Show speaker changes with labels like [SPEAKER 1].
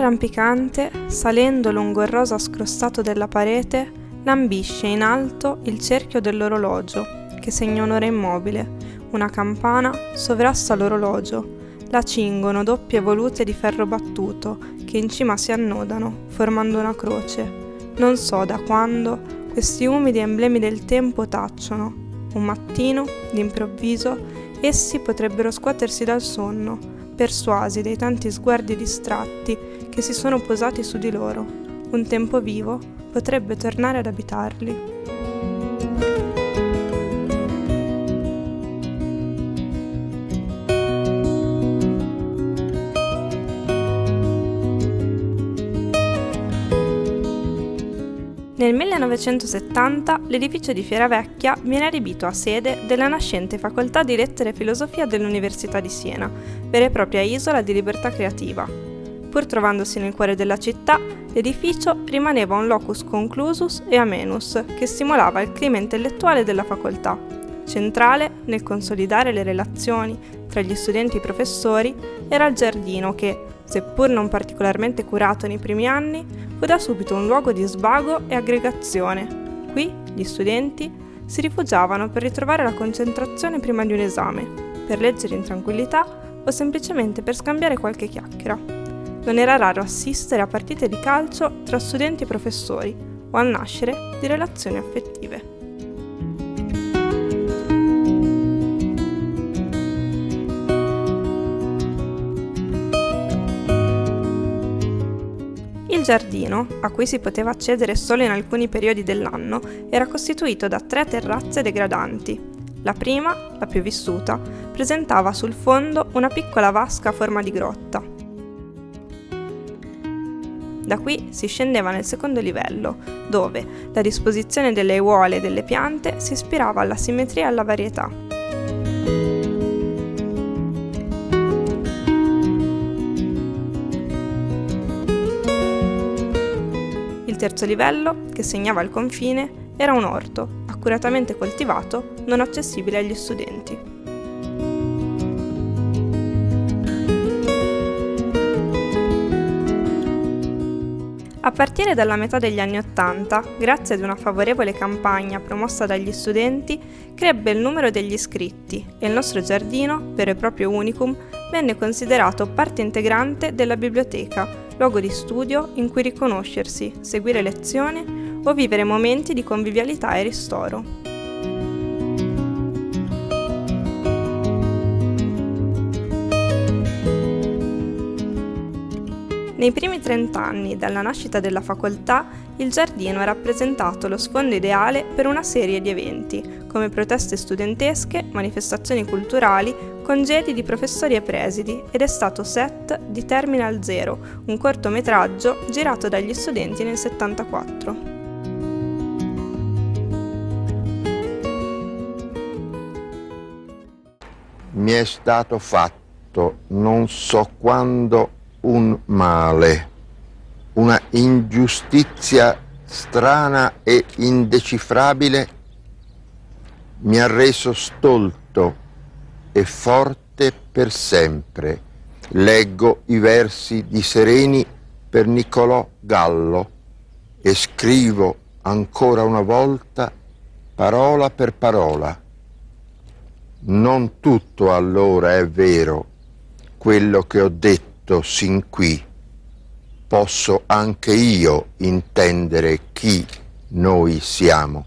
[SPEAKER 1] Arrampicante, salendo lungo il rosa scrostato della parete, lambisce in alto il cerchio dell'orologio, che segna un'ora immobile. Una campana sovrasta l'orologio. La cingono doppie volute di ferro battuto, che in cima si annodano, formando una croce. Non so da quando questi umidi emblemi del tempo tacciono. Un mattino, d'improvviso, essi potrebbero scuotersi dal sonno, persuasi dai tanti sguardi distratti che si sono posati su di loro. Un tempo vivo potrebbe tornare ad abitarli. Nel 1970 l'edificio di Fieravecchia viene adibito a sede della nascente Facoltà di Lettere e Filosofia dell'Università di Siena, vera e propria isola di libertà creativa. Pur trovandosi nel cuore della città, l'edificio rimaneva un locus conclusus e amenus che stimolava il clima intellettuale della facoltà. Centrale nel consolidare le relazioni tra gli studenti e i professori era il giardino che, seppur non particolarmente curato nei primi anni, fu da subito un luogo di svago e aggregazione. Qui gli studenti si rifugiavano per ritrovare la concentrazione prima di un esame, per leggere in tranquillità o semplicemente per scambiare qualche chiacchiera. Non era raro assistere a partite di calcio tra studenti e professori o al nascere di relazioni affettive. Il giardino, a cui si poteva accedere solo in alcuni periodi dell'anno, era costituito da tre terrazze degradanti. La prima, la più vissuta, presentava sul fondo una piccola vasca a forma di grotta. Da qui si scendeva nel secondo livello, dove la disposizione delle aiuole e delle piante si ispirava alla simmetria e alla varietà. Terzo livello, che segnava il confine, era un orto, accuratamente coltivato, non accessibile agli studenti. A partire dalla metà degli anni Ottanta, grazie ad una favorevole campagna promossa dagli studenti, crebbe il numero degli iscritti e il nostro giardino, vero e proprio unicum, venne considerato parte integrante della biblioteca, luogo di studio in cui riconoscersi, seguire lezioni o vivere momenti di convivialità e ristoro. Nei primi 30 anni dalla nascita della facoltà, il giardino ha rappresentato lo sfondo ideale per una serie di eventi, come proteste studentesche, manifestazioni culturali, congedi di professori e presidi ed è stato set di Terminal Zero, un cortometraggio girato dagli studenti nel 74.
[SPEAKER 2] Mi è stato fatto non so quando un male, una ingiustizia strana e indecifrabile mi ha reso stolto e forte per sempre. Leggo i versi di Sereni per Niccolò Gallo e scrivo ancora una volta parola per parola. Non tutto allora è vero quello che ho detto detto sin qui, posso anche io intendere chi noi siamo.